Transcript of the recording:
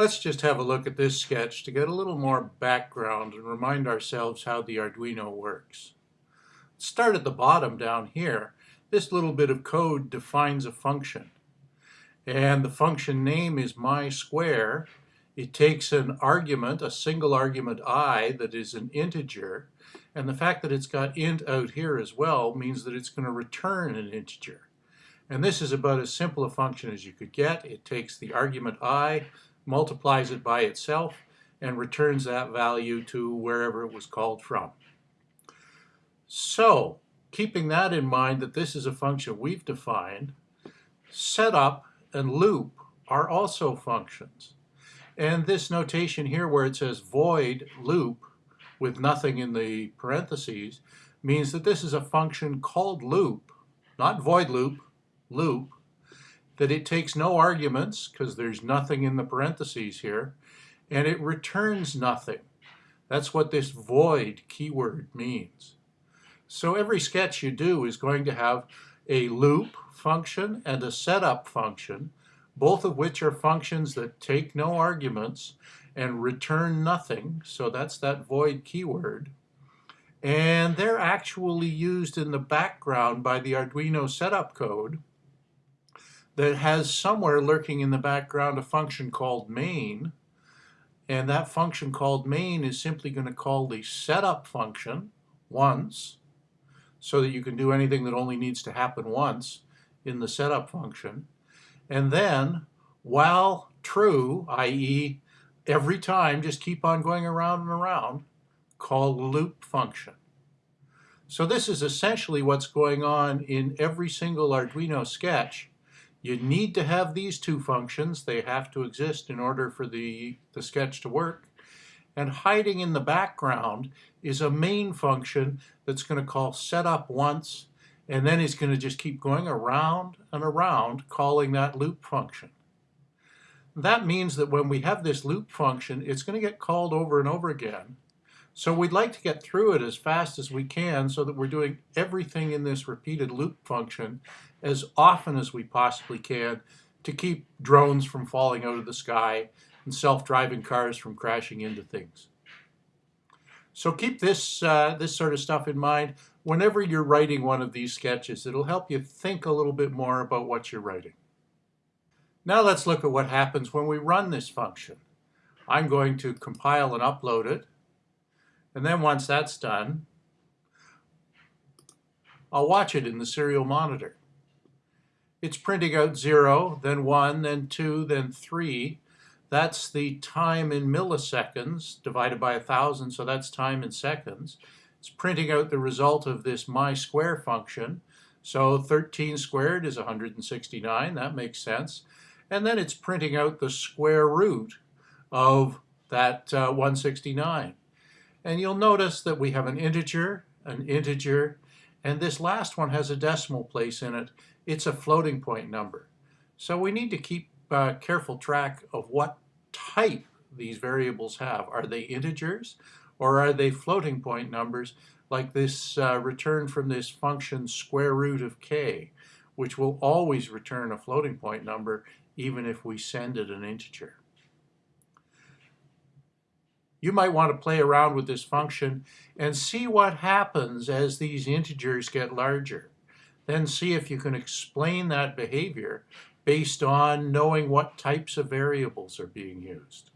Let's just have a look at this sketch to get a little more background and remind ourselves how the Arduino works. Start at the bottom down here. This little bit of code defines a function. And the function name is my square. It takes an argument, a single argument i that is an integer. And the fact that it's got int out here as well means that it's going to return an integer. And this is about as simple a function as you could get. It takes the argument i, multiplies it by itself, and returns that value to wherever it was called from. So, keeping that in mind that this is a function we've defined, setup and loop are also functions. And this notation here where it says void loop with nothing in the parentheses means that this is a function called loop, not void loop, loop, that it takes no arguments because there's nothing in the parentheses here, and it returns nothing. That's what this void keyword means. So every sketch you do is going to have a loop function and a setup function, both of which are functions that take no arguments and return nothing. So that's that void keyword. And they're actually used in the background by the Arduino setup code that has somewhere lurking in the background a function called main. And that function called main is simply going to call the setup function once so that you can do anything that only needs to happen once in the setup function. And then while true, i.e. every time, just keep on going around and around, call loop function. So this is essentially what's going on in every single Arduino sketch you need to have these two functions. They have to exist in order for the, the sketch to work. And hiding in the background is a main function that's going to call setup once, and then it's going to just keep going around and around calling that loop function. That means that when we have this loop function, it's going to get called over and over again. So we'd like to get through it as fast as we can so that we're doing everything in this repeated loop function as often as we possibly can to keep drones from falling out of the sky and self-driving cars from crashing into things. So keep this, uh, this sort of stuff in mind whenever you're writing one of these sketches. It'll help you think a little bit more about what you're writing. Now let's look at what happens when we run this function. I'm going to compile and upload it. And then once that's done, I'll watch it in the serial monitor it's printing out 0, then 1, then 2, then 3. That's the time in milliseconds divided by a 1,000, so that's time in seconds. It's printing out the result of this my square function. So 13 squared is 169, that makes sense. And then it's printing out the square root of that uh, 169. And you'll notice that we have an integer, an integer, and this last one has a decimal place in it it's a floating point number. So we need to keep uh, careful track of what type these variables have. Are they integers or are they floating point numbers like this uh, return from this function square root of k, which will always return a floating point number even if we send it an integer. You might want to play around with this function and see what happens as these integers get larger then see if you can explain that behavior based on knowing what types of variables are being used.